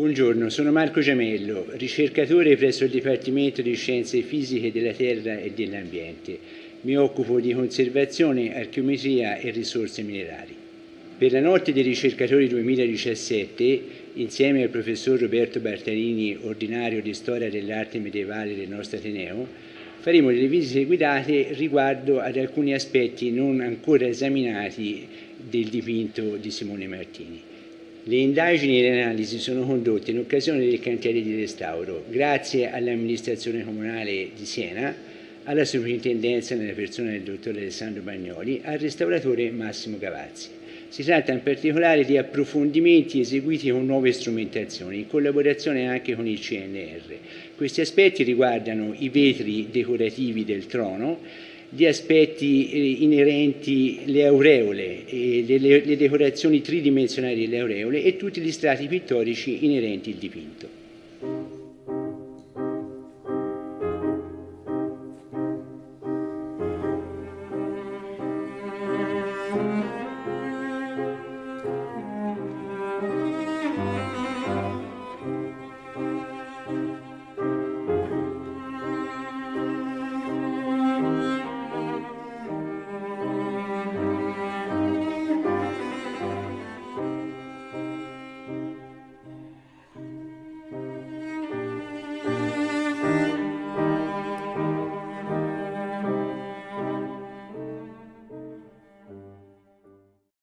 Buongiorno, sono Marco Giamello, ricercatore presso il Dipartimento di Scienze Fisiche della Terra e dell'Ambiente. Mi occupo di conservazione, archeometria e risorse minerali. Per la notte dei ricercatori 2017, insieme al professor Roberto Bartarini, ordinario di Storia dell'Arte Medievale del nostro Ateneo, faremo delle visite guidate riguardo ad alcuni aspetti non ancora esaminati del dipinto di Simone Martini. Le indagini e le analisi sono condotte in occasione del cantiere di restauro, grazie all'amministrazione comunale di Siena, alla sovrintendenza nella persona del dottor Alessandro Bagnoli, al restauratore Massimo Gavazzi. Si tratta in particolare di approfondimenti eseguiti con nuove strumentazioni, in collaborazione anche con il CNR. Questi aspetti riguardano i vetri decorativi del trono, di aspetti eh, inerenti le aureole, eh, le, le, decorazioni tridimensionali delle aureole e tutti gli strati pittorici inerenti al dipinto.